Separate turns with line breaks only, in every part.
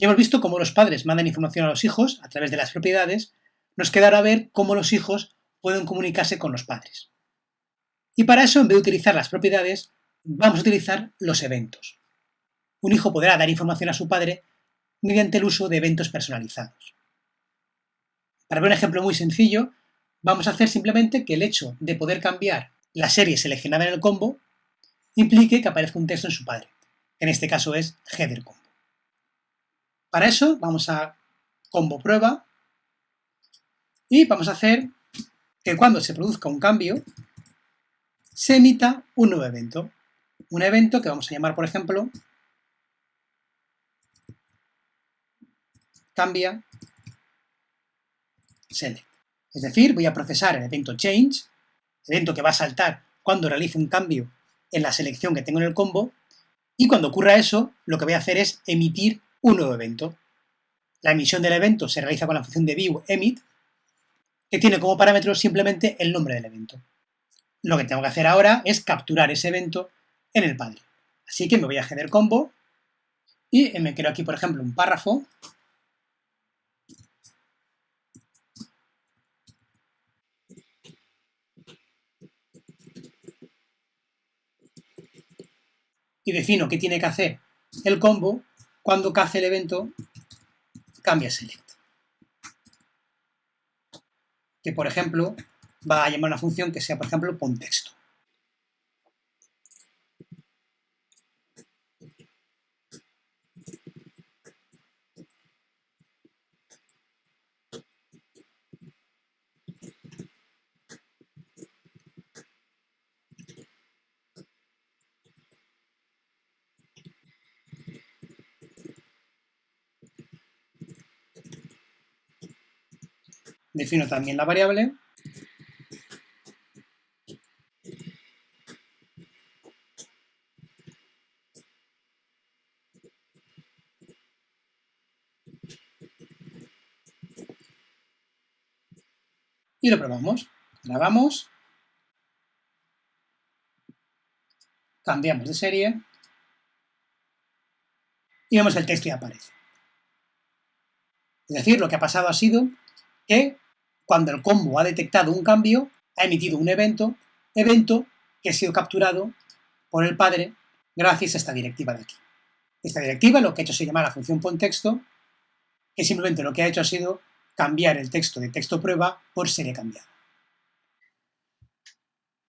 Ya hemos visto cómo los padres mandan información a los hijos a través de las propiedades, nos queda ahora ver cómo los hijos pueden comunicarse con los padres. Y para eso, en vez de utilizar las propiedades, vamos a utilizar los eventos. Un hijo podrá dar información a su padre mediante el uso de eventos personalizados. Para ver un ejemplo muy sencillo, vamos a hacer simplemente que el hecho de poder cambiar la serie seleccionada en el combo implique que aparezca un texto en su padre. En este caso es header combo. Para eso vamos a combo prueba y vamos a hacer que cuando se produzca un cambio se emita un nuevo evento. Un evento que vamos a llamar, por ejemplo, cambia select. Es decir, voy a procesar el evento change, evento que va a saltar cuando realice un cambio en la selección que tengo en el combo, y cuando ocurra eso, lo que voy a hacer es emitir un nuevo evento. La emisión del evento se realiza con la función de view emit, que tiene como parámetro simplemente el nombre del evento. Lo que tengo que hacer ahora es capturar ese evento en el padre. Así que me voy a header combo y me creo aquí, por ejemplo, un párrafo y defino qué tiene que hacer el combo cuando cace el evento cambia select. Que por ejemplo va a llamar una función que sea por ejemplo pon Defino también la variable. Y lo probamos. Grabamos. Cambiamos de serie. Y vemos el texto y aparece. Es decir, lo que ha pasado ha sido que cuando el combo ha detectado un cambio, ha emitido un evento, evento que ha sido capturado por el padre gracias a esta directiva de aquí. Esta directiva lo que ha hecho se llama la función ponTexto, que simplemente lo que ha hecho ha sido cambiar el texto de texto prueba por serie cambiada.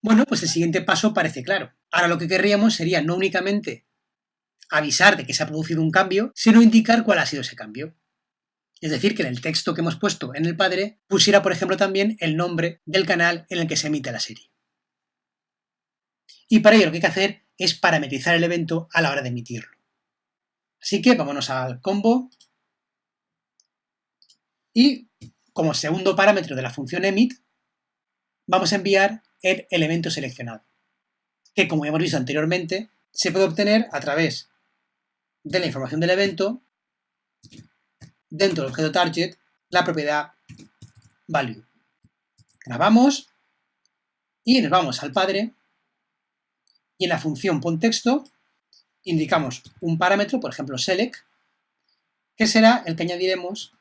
Bueno, pues el siguiente paso parece claro. Ahora lo que querríamos sería no únicamente avisar de que se ha producido un cambio, sino indicar cuál ha sido ese cambio. Es decir, que en el texto que hemos puesto en el padre pusiera, por ejemplo, también el nombre del canal en el que se emite la serie. Y para ello lo que hay que hacer es parametrizar el evento a la hora de emitirlo. Así que vámonos al combo y como segundo parámetro de la función emit vamos a enviar el elemento seleccionado, que como hemos visto anteriormente se puede obtener a través de la información del evento dentro del objeto target la propiedad value. Grabamos y nos vamos al padre y en la función ponTexto indicamos un parámetro, por ejemplo select, que será el que añadiremos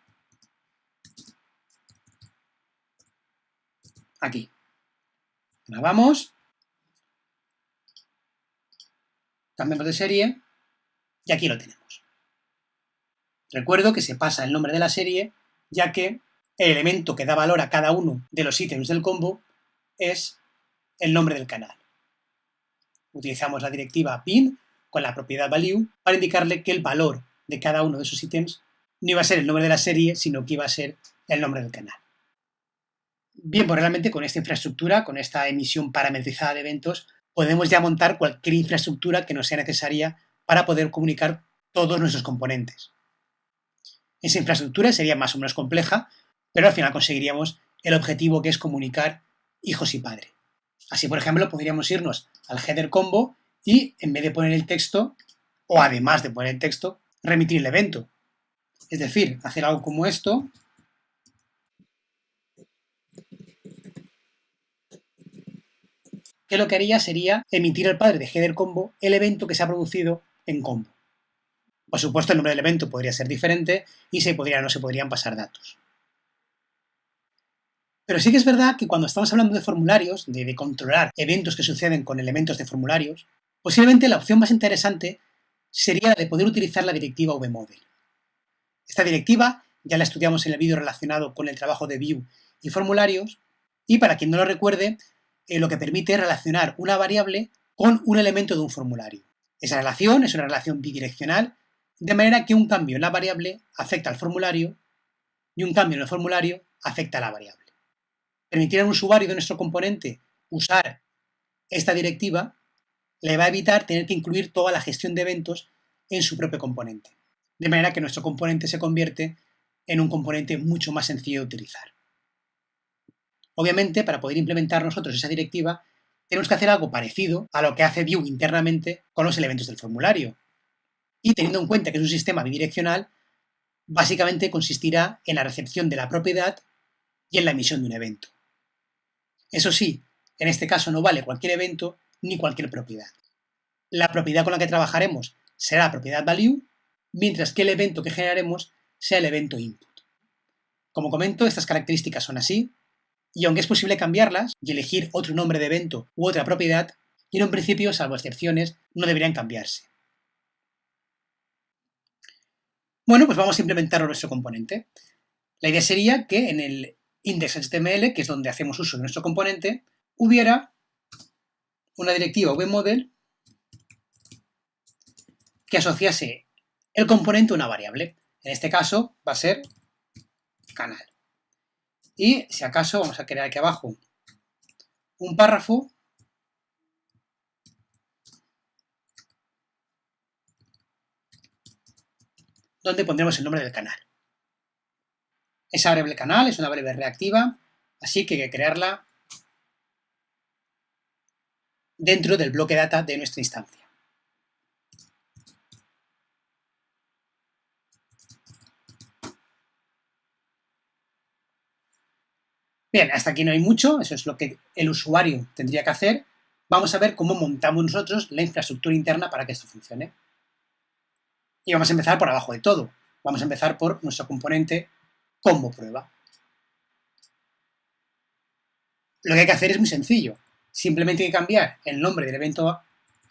aquí. Grabamos, cambiamos de serie y aquí lo tenemos. Recuerdo que se pasa el nombre de la serie, ya que el elemento que da valor a cada uno de los ítems del combo es el nombre del canal. Utilizamos la directiva pin con la propiedad value para indicarle que el valor de cada uno de esos ítems no iba a ser el nombre de la serie, sino que iba a ser el nombre del canal. Bien, pues realmente con esta infraestructura, con esta emisión parametrizada de eventos, podemos ya montar cualquier infraestructura que nos sea necesaria para poder comunicar todos nuestros componentes. Esa infraestructura sería más o menos compleja, pero al final conseguiríamos el objetivo que es comunicar hijos y padre. Así, por ejemplo, podríamos irnos al header combo y en vez de poner el texto, o además de poner el texto, remitir el evento. Es decir, hacer algo como esto, que lo que haría sería emitir al padre de header combo el evento que se ha producido en combo. Por supuesto, el nombre del evento podría ser diferente y se podría, no se podrían pasar datos. Pero sí que es verdad que cuando estamos hablando de formularios, de, controlar eventos que suceden con elementos de formularios, posiblemente la opción más interesante sería la de poder utilizar la directiva vmodel. Esta directiva ya la estudiamos en el vídeo relacionado con el trabajo de view y formularios, y para quien no lo recuerde, eh, lo que permite es relacionar una variable con un elemento de un formulario. Esa relación es una relación bidireccional, de manera que un cambio en la variable afecta al formulario y un cambio en el formulario afecta a la variable. Permitir al usuario de nuestro componente usar esta directiva le va a evitar tener que incluir toda la gestión de eventos en su propio componente. De manera que nuestro componente se convierte en un componente mucho más sencillo de utilizar. Obviamente, para poder implementar nosotros esa directiva, tenemos que hacer algo parecido a lo que hace Vue internamente con los elementos del formulario. Y teniendo en cuenta que es un sistema bidireccional, básicamente consistirá en la recepción de la propiedad y en la emisión de un evento. Eso sí, en este caso no vale cualquier evento ni cualquier propiedad. La propiedad con la que trabajaremos será la propiedad value, mientras que el evento que generaremos sea el evento input. Como comento, estas características son así, y aunque es posible cambiarlas y elegir otro nombre de evento u otra propiedad, y en un principio, salvo excepciones, no deberían cambiarse. Bueno, pues vamos a implementar nuestro componente. La idea sería que en el index.html, que es donde hacemos uso de nuestro componente, hubiera una directiva vmodel que asociase el componente a una variable. En este caso va a ser canal. Y si acaso vamos a crear aquí abajo un párrafo donde pondremos el nombre del canal. Esa variable canal es una variable reactiva, así que hay que crearla dentro del bloque data de nuestra instancia. Bien, hasta aquí no hay mucho, eso es lo que el usuario tendría que hacer. Vamos a ver cómo montamos nosotros la infraestructura interna para que esto funcione. Y vamos a empezar por abajo de todo. Vamos a empezar por nuestro componente combo prueba. Lo que hay que hacer es muy sencillo. Simplemente hay que cambiar el nombre del evento a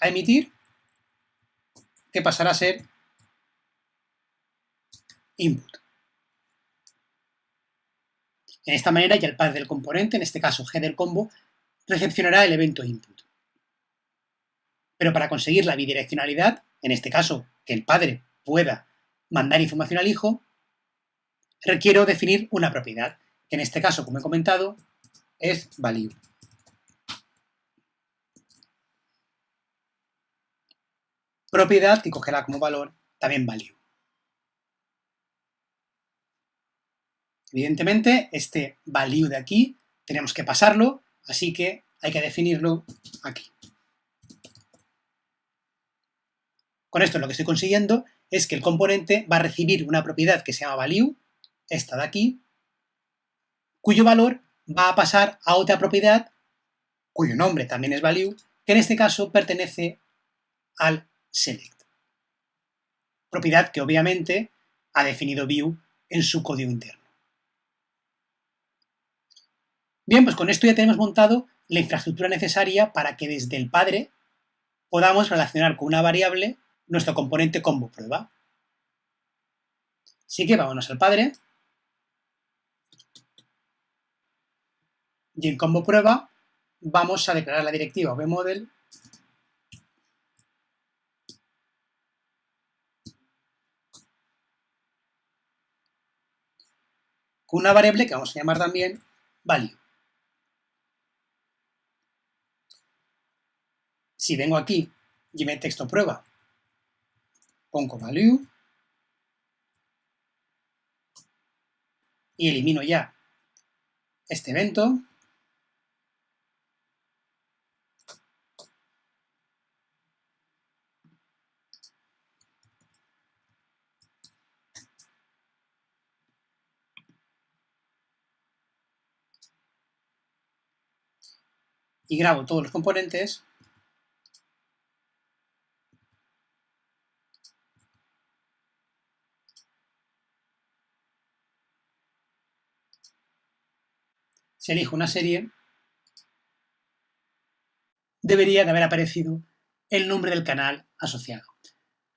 emitir, que pasará a ser input. De esta manera ya el padre del componente, en este caso g del combo, recepcionará el evento input. Pero para conseguir la bidireccionalidad, en este caso que el padre pueda mandar información al hijo, requiero definir una propiedad, que en este caso, como he comentado, es value. Propiedad que cogerá como valor también value. Evidentemente, este value de aquí tenemos que pasarlo, así que hay que definirlo aquí. Con esto lo que estoy consiguiendo es que el componente va a recibir una propiedad que se llama value, esta de aquí, cuyo valor va a pasar a otra propiedad, cuyo nombre también es value, que en este caso pertenece al select. Propiedad que obviamente ha definido view en su código interno. Bien, pues con esto ya tenemos montado la infraestructura necesaria para que desde el padre podamos relacionar con una variable nuestro componente combo prueba. Así que vámonos al padre. Y en combo prueba vamos a declarar la directiva vmodel con una variable que vamos a llamar también value. Si vengo aquí y me texto prueba, pongo value. Y elimino ya este evento, y grabo todos los componentes si elijo una serie, debería de haber aparecido el nombre del canal asociado.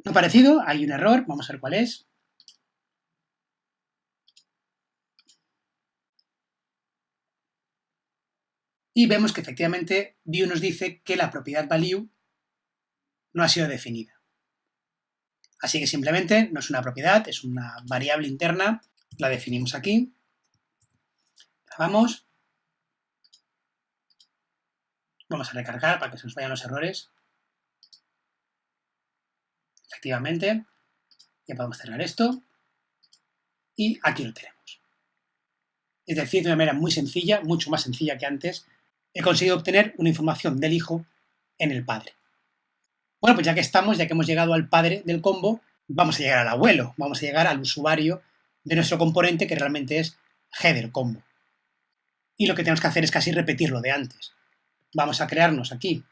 No ha aparecido, hay un error, vamos a ver cuál es. Y vemos que efectivamente View nos dice que la propiedad value no ha sido definida. Así que simplemente no es una propiedad, es una variable interna, la definimos aquí, grabamos, vamos a recargar para que se nos vayan los errores, efectivamente, ya podemos cerrar esto, y aquí lo tenemos. Es decir, de una manera muy sencilla, mucho más sencilla que antes, he conseguido obtener una información del hijo en el padre. Bueno, pues ya que estamos, ya que hemos llegado al padre del combo, vamos a llegar al abuelo, vamos a llegar al usuario de nuestro componente que realmente es header combo. Y lo que tenemos que hacer es casi repetir lo de antes. Vamos a crearnos aquí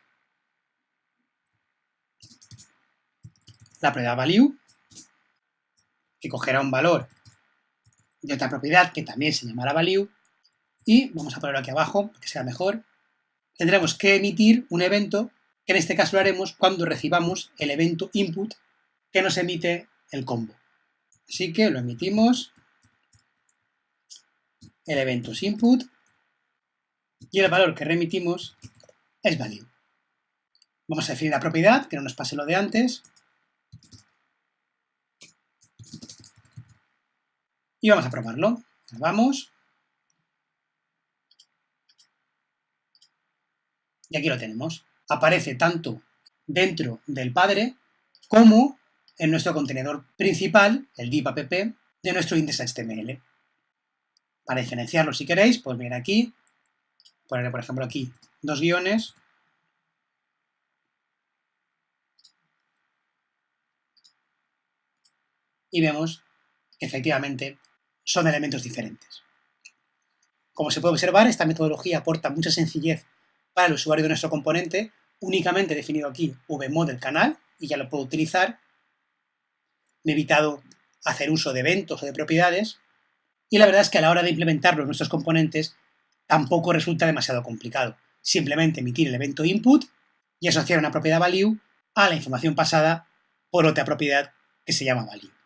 la propiedad value, que cogerá un valor de otra propiedad que también se llamará value, y vamos a ponerlo aquí abajo que sea mejor, tendremos que emitir un evento, que en este caso lo haremos cuando recibamos el evento input que nos emite el combo. Así que lo emitimos, el evento input, y el valor que remitimos es value. Vamos a definir la propiedad, que no nos pase lo de antes, y vamos a probarlo. Vamos. Y aquí lo tenemos. Aparece tanto dentro del padre como en nuestro contenedor principal, el div app, de nuestro index.html. Para diferenciarlo si queréis, pues venir aquí, ponerle por ejemplo aquí dos guiones, y vemos que efectivamente son elementos diferentes. Como se puede observar, esta metodología aporta mucha sencillez para el usuario de nuestro componente, únicamente definido aquí vmod canal, y ya lo puedo utilizar. Me he evitado hacer uso de eventos o de propiedades, y la verdad es que a la hora de implementarlo en nuestros componentes tampoco resulta demasiado complicado. Simplemente emitir el evento input y asociar una propiedad value a la información pasada por otra propiedad que se llama value.